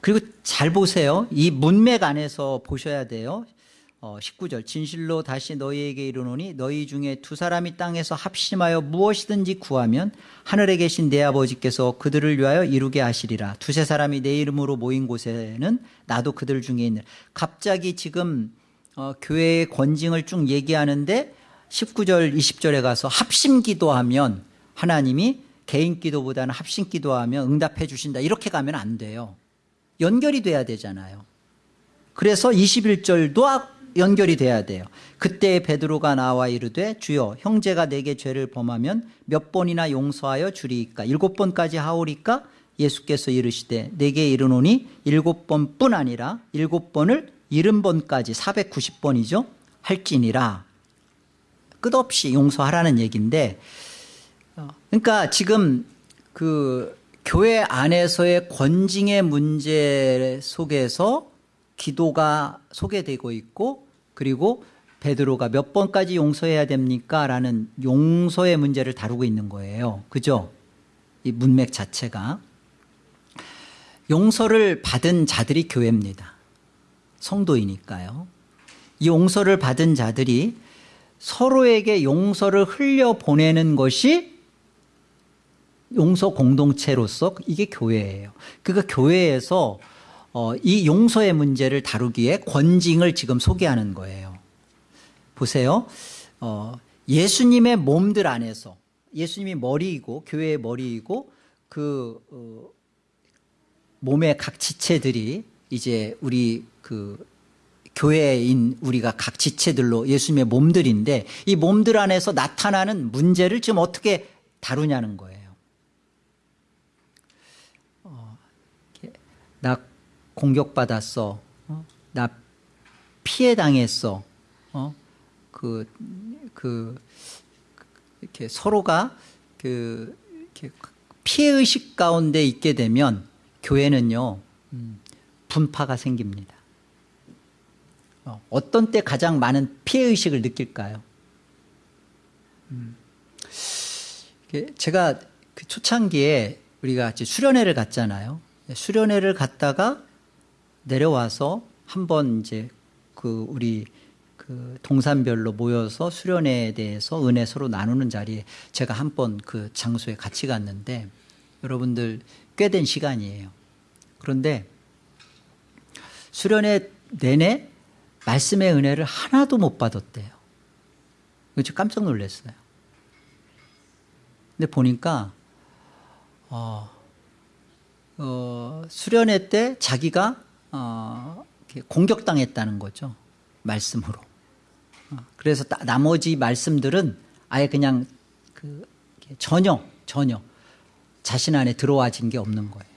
그리고 잘 보세요. 이 문맥 안에서 보셔야 돼요. 어, 19절 진실로 다시 너희에게 이르노니 너희 중에 두 사람이 땅에서 합심하여 무엇이든지 구하면 하늘에 계신 내 아버지께서 그들을 위하여 이루게 하시리라. 두세 사람이 내 이름으로 모인 곳에는 나도 그들 중에 있는 갑자기 지금 어, 교회의 권징을 쭉 얘기하는데 19절 20절에 가서 합심 기도하면 하나님이 개인 기도보다는 합심 기도하면 응답해 주신다. 이렇게 가면 안 돼요. 연결이 돼야 되잖아요. 그래서 21절도 연결이 돼야 돼요. 그때 베드로가 나와 이르되 주여 형제가 내게 죄를 범하면 몇 번이나 용서하여 주리이까? 일곱 번까지 하오리까? 예수께서 이르시되 내게 이르노니 일곱 번뿐 아니라 일곱 번을 일흔 번까지 490번이죠. 할지니라. 끝없이 용서하라는 얘기인데 어, 그러니까 지금 그 교회 안에서의 권징의 문제 속에서 기도가 소개되고 있고 그리고 베드로가 몇 번까지 용서해야 됩니까? 라는 용서의 문제를 다루고 있는 거예요. 그죠? 이 문맥 자체가. 용서를 받은 자들이 교회입니다. 성도이니까요. 이 용서를 받은 자들이 서로에게 용서를 흘려보내는 것이 용서 공동체로서 이게 교회예요. 그러니까 교회에서 어, 이 용서의 문제를 다루기에 권징을 지금 소개하는 거예요. 보세요. 어, 예수님의 몸들 안에서 예수님이 머리이고 교회의 머리이고 그 어, 몸의 각 지체들이 이제 우리 그 교회인 우리가 각 지체들로 예수님의 몸들인데 이 몸들 안에서 나타나는 문제를 지금 어떻게 다루냐는 거예요. 어, 이렇게 나 공격받았어. 어? 나 피해 당했어. 어? 그, 그, 이렇게 서로가 그, 이렇게 피해의식 가운데 있게 되면 교회는요, 음, 분파가 생깁니다. 어, 어떤 때 가장 많은 피해의식을 느낄까요? 음, 제가 그 초창기에 우리가 이제 수련회를 갔잖아요. 수련회를 갔다가 내려와서 한번 이제 그 우리 그 동산별로 모여서 수련회에 대해서 은혜 서로 나누는 자리에 제가 한 번 그 장소에 같이 갔는데 여러분들 꽤 된 시간이에요. 그런데 수련회 내내 말씀의 은혜를 하나도 못 받았대요. 그래서 깜짝 놀랐어요. 근데 보니까 어, 어, 수련회 때 자기가 어, 공격당했다는 거죠. 말씀으로. 어, 그래서 따, 나머지 말씀들은 아예 그냥 그 전혀 전혀 자신 안에 들어와진 게 없는 거예요.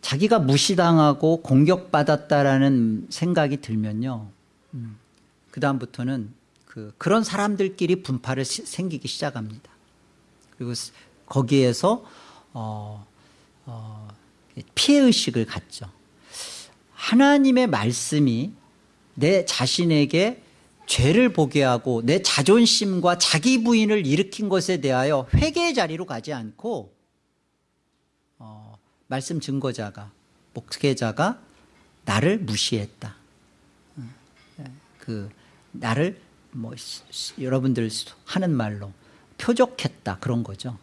자기가 무시당하고 공격받았다라는 생각이 들면요. 음, 그 다음부터는 그 그런 사람들끼리 분파를 시, 생기기 시작합니다. 그리고 거기에서 어, 어, 피해의식을 갖죠. 하나님의 말씀이 내 자신에게 죄를 보게 하고 내 자존심과 자기 부인을 일으킨 것에 대하여 회개의 자리로 가지 않고 어, 말씀 증거자가 목회자가 나를 무시했다. 그 나를 뭐 여러분들 하는 말로 표적했다 그런 거죠.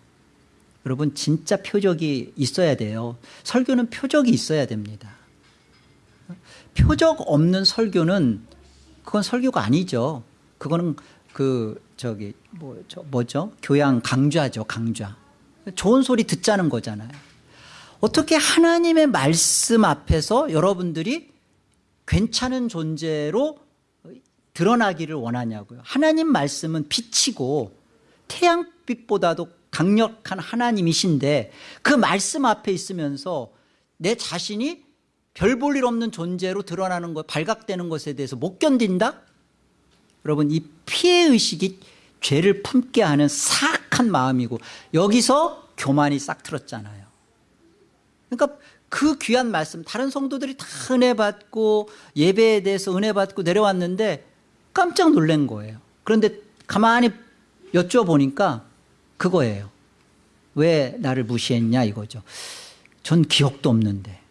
여러분 진짜 표적이 있어야 돼요. 설교는 표적이 있어야 됩니다. 표적 없는 설교는 그건 설교가 아니죠. 그거는 그 저기 뭐 저 뭐죠? 교양 강좌죠, 강좌. 좋은 소리 듣자는 거잖아요. 어떻게 하나님의 말씀 앞에서 여러분들이 괜찮은 존재로 드러나기를 원하냐고요. 하나님 말씀은 빛이고 태양빛보다도 강력한 하나님이신데 그 말씀 앞에 있으면서 내 자신이 별 볼 일 없는 존재로 드러나는 것, 발각되는 것에 대해서 못 견딘다? 여러분 이 피해의식이 죄를 품게 하는 사악한 마음이고 여기서 교만이 싹 틀었잖아요. 그러니까 그 귀한 말씀 다른 성도들이 다 은혜 받고 예배에 대해서 은혜 받고 내려왔는데 깜짝 놀란 거예요. 그런데 가만히 여쭤보니까 그거예요. 왜 나를 무시했냐 이거죠. 전 기억도 없는데.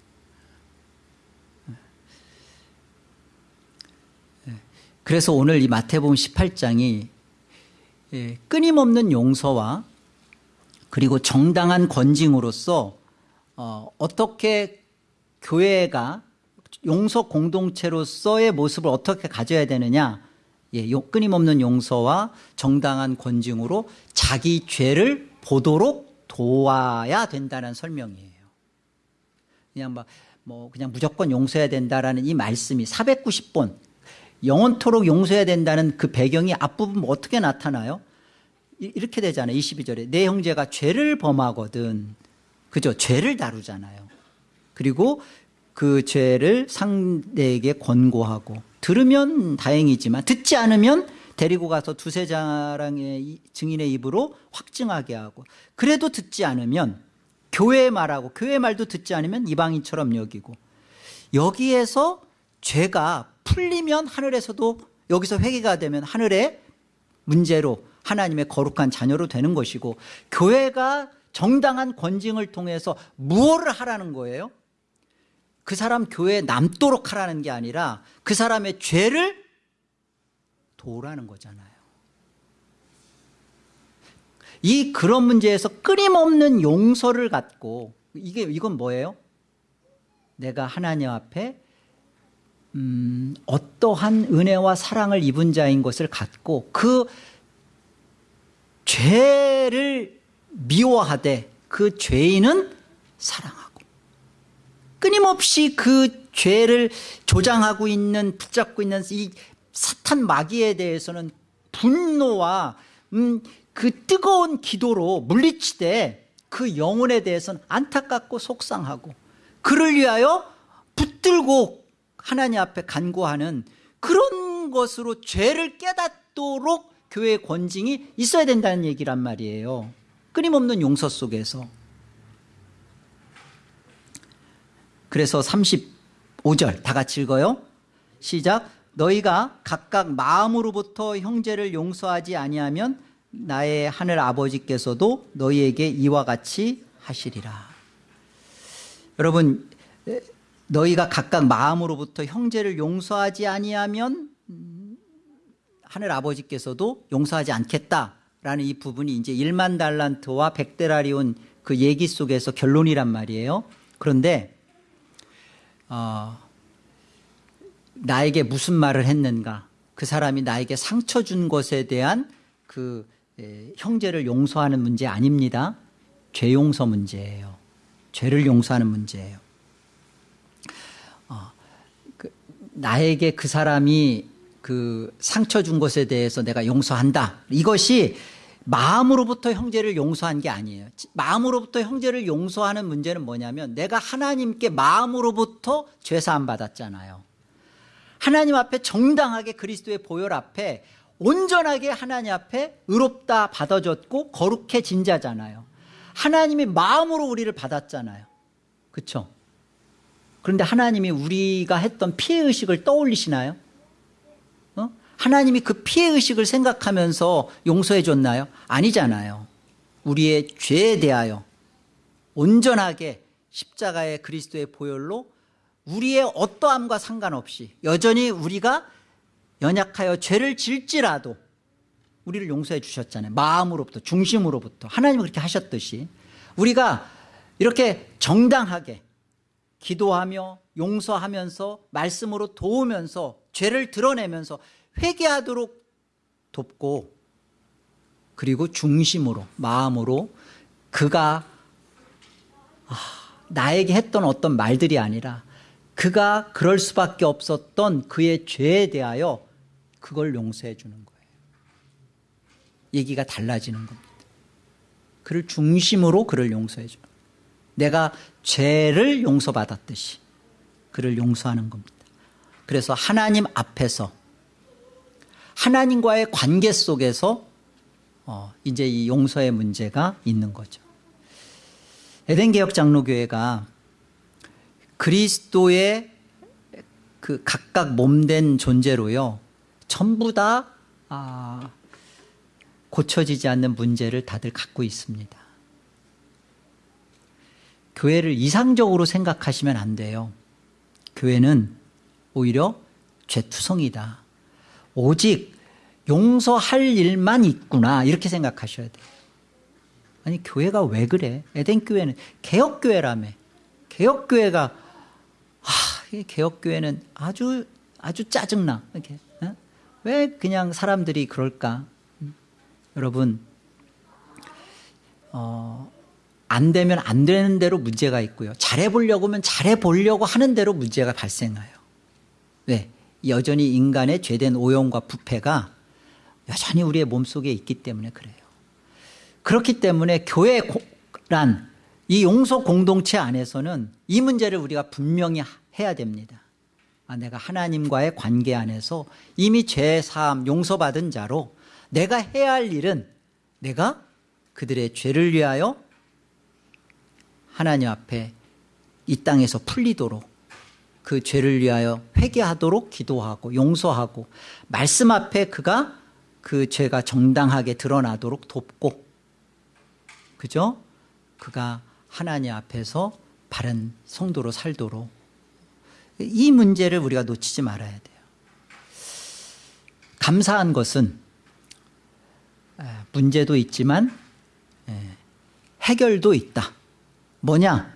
그래서 오늘 이 마태복음 18장이 예, 끊임없는 용서와 그리고 정당한 권징으로서 어, 어떻게 교회가 용서 공동체로서의 모습을 어떻게 가져야 되느냐 예, 끊임없는 용서와 정당한 권징으로 자기 죄를 보도록 도와야 된다는 설명이에요. 그냥 막, 뭐, 그냥 무조건 용서해야 된다라는 이 말씀이 490번, 영원토록 용서해야 된다는 그 배경이 앞부분 뭐 어떻게 나타나요? 이렇게 되잖아요. 22절에. 내 형제가 죄를 범하거든. 그죠? 죄를 다루잖아요. 그리고 그 죄를 상대에게 권고하고 들으면 다행이지만 듣지 않으면 데리고 가서 두세 자랑의 이- 증인의 입으로 확증하게 하고 그래도 듣지 않으면 교회 말하고 교회 말도 듣지 않으면 이방인처럼 여기고 여기에서 죄가 풀리면 하늘에서도 여기서 회개가 되면 하늘의 문제로 하나님의 거룩한 자녀로 되는 것이고 교회가 정당한 권징을 통해서 무엇을 하라는 거예요? 그 사람 교회에 남도록 하라는 게 아니라 그 사람의 죄를 도우라는 거잖아요. 이 그런 문제에서 끊임없는 용서를 갖고 이게 이건 뭐예요? 내가 하나님 앞에 음, 어떠한 은혜와 사랑을 입은 자인 것을 갖고 그 죄를 미워하되 그 죄인은 사랑하고 끊임없이 그 죄를 조장하고 있는 붙잡고 있는 이 사탄 마귀에 대해서는 분노와 음, 그 뜨거운 기도로 물리치되 그 영혼에 대해서는 안타깝고 속상하고 그를 위하여 붙들고 하나님 앞에 간구하는 그런 것으로 죄를 깨닫도록 교회의 권징이 있어야 된다는 얘기란 말이에요. 끊임없는 용서 속에서 그래서 35절 다 같이 읽어요. 시작. 너희가 각각 마음으로부터 형제를 용서하지 아니하면 나의 하늘 아버지께서도 너희에게 이와 같이 하시리라. 여러분 에, 너희가 각각 마음으로부터 형제를 용서하지 아니하면 음, 하늘 아버지께서도 용서하지 않겠다라는 이 부분이 이제 1만 달란트와 100데라리온 그 얘기 속에서 결론이란 말이에요. 그런데 어, 나에게 무슨 말을 했는가? 그 사람이 나에게 상처 준 것에 대한 그 에, 형제를 용서하는 문제 아닙니다. 죄 용서 문제예요. 죄를 용서하는 문제예요. 어, 그, 나에게 그 사람이 그 상처 준 것에 대해서 내가 용서한다. 이것이 마음으로부터 형제를 용서한 게 아니에요. 마음으로부터 형제를 용서하는 문제는 뭐냐면 내가 하나님께 마음으로부터 죄사함 받았잖아요. 하나님 앞에 정당하게 그리스도의 보혈 앞에 온전하게 하나님 앞에 의롭다 받아줬고 거룩해진 자잖아요. 하나님이 마음으로 우리를 받았잖아요. 그렇죠 그런데 하나님이 우리가 했던 피해의식을 떠올리시나요? 어? 하나님이 그 피해 의식을 생각하면서 용서해 줬나요? 아니잖아요 우리의 죄에 대하여 온전하게 십자가의 그리스도의 보혈로 우리의 어떠함과 상관없이 여전히 우리가 연약하여 죄를 질지라도 우리를 용서해 주셨잖아요 마음으로부터 중심으로부터 하나님은 그렇게 하셨듯이 우리가 이렇게 정당하게 기도하며 용서하면서 말씀으로 도우면서 죄를 드러내면서 회개하도록 돕고 그리고 중심으로 마음으로 그가 아, 나에게 했던 어떤 말들이 아니라 그가 그럴 수밖에 없었던 그의 죄에 대하여 그걸 용서해 주는 거예요. 얘기가 달라지는 겁니다. 그를 중심으로 그를 용서해 주는 내가 죄를 용서받았듯이 그를 용서하는 겁니다. 그래서 하나님 앞에서 하나님과의 관계 속에서 어, 이제 이 용서의 문제가 있는 거죠. 에덴개혁 장로교회가 그리스도의 그 각각 몸된 존재로요 전부 다 아, 고쳐지지 않는 문제를 다들 갖고 있습니다. 교회를 이상적으로 생각하시면 안 돼요. 교회는 오히려 죄투성이다 오직 용서할 일만 있구나. 이렇게 생각하셔야 돼요. 아니 교회가 왜 그래? 에덴교회는 개혁교회라며. 개혁교회가 아, 이 개혁교회는 아주 아주 짜증나. 이렇게 어? 왜 그냥 사람들이 그럴까? 음. 여러분 어, 안 되면 안 되는 대로 문제가 있고요. 잘해보려고 하면 잘해보려고 하는 대로 문제가 발생해요. 왜? 여전히 인간의 죄된 오용과 부패가 여전히 우리의 몸속에 있기 때문에 그래요 그렇기 때문에 교회란 이 용서 공동체 안에서는 이 문제를 우리가 분명히 해야 됩니다. 아, 내가 하나님과의 관계 안에서 이미 죄 사함 용서받은 자로 내가 해야 할 일은 내가 그들의 죄를 위하여 하나님 앞에 이 땅에서 풀리도록 그 죄를 위하여 회개하도록 기도하고 용서하고 말씀 앞에 그가 그 죄가 정당하게 드러나도록 돕고 그죠? 그가 하나님 앞에서 바른 성도로 살도록 이 문제를 우리가 놓치지 말아야 돼요. 감사한 것은 문제도 있지만 해결도 있다. 뭐냐?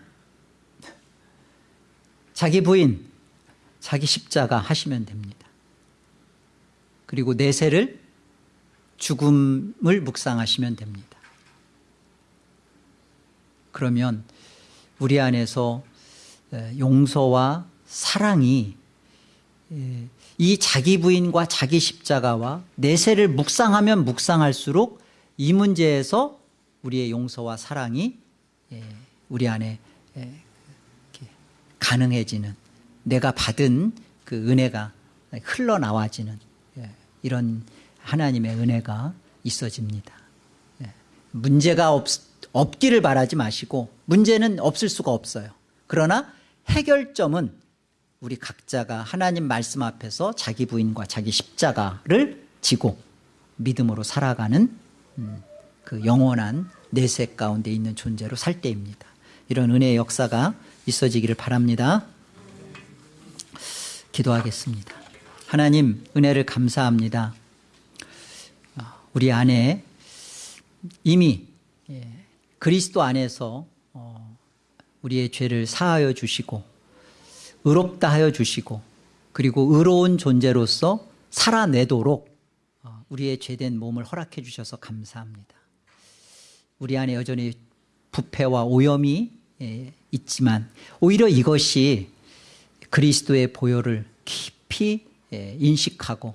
자기 부인, 자기 십자가 하시면 됩니다. 그리고 내세를 죽음을 묵상하시면 됩니다. 그러면 우리 안에서 용서와 사랑이 이 자기 부인과 자기 십자가와 내세를 묵상하면 묵상할수록 이 문제에서 우리의 용서와 사랑이 우리 안에 가능해지는 내가 받은 그 은혜가 흘러나와지는 이런 하나님의 은혜가 있어집니다. 문제가 없, 없기를 바라지 마시고 문제는 없을 수가 없어요. 그러나 해결점은 우리 각자가 하나님 말씀 앞에서 자기 부인과 자기 십자가를 지고 믿음으로 살아가는 음, 그 영원한 내세 가운데 있는 존재로 살 때입니다. 이런 은혜의 역사가 있어지기를 바랍니다. 기도하겠습니다. 하나님 은혜를 감사합니다. 우리 안에 이미 예, 그리스도 안에서 어, 우리의 죄를 사하여 주시고 의롭다 하여 주시고 그리고 의로운 존재로서 살아내도록 어, 우리의 죄된 몸을 허락해 주셔서 감사합니다. 우리 안에 여전히 부패와 오염이 예, 있지만 오히려 이것이 그리스도의 보혈을 깊이 예, 인식하고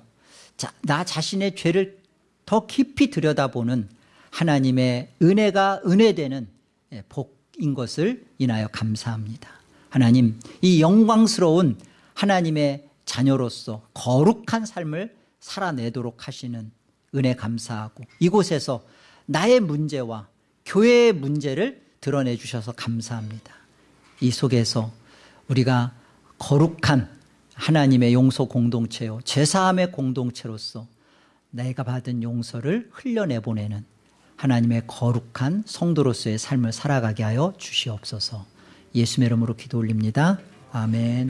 나 자신의 죄를 더 깊이 들여다보는 하나님의 은혜가 은혜되는 예, 복인 것을 인하여 감사합니다. 하나님 이 영광스러운 하나님의 자녀로서 거룩한 삶을 살아내도록 하시는 은혜 감사하고 이곳에서 나의 문제와 교회의 문제를 드러내 주셔서 감사합니다. 이 속에서 우리가 거룩한 하나님의 용서 공동체요 제사함의 공동체로서 내가 받은 용서를 흘려내보내는 하나님의 거룩한 성도로서의 삶을 살아가게 하여 주시옵소서 예수의 이름으로 기도 올립니다. 아멘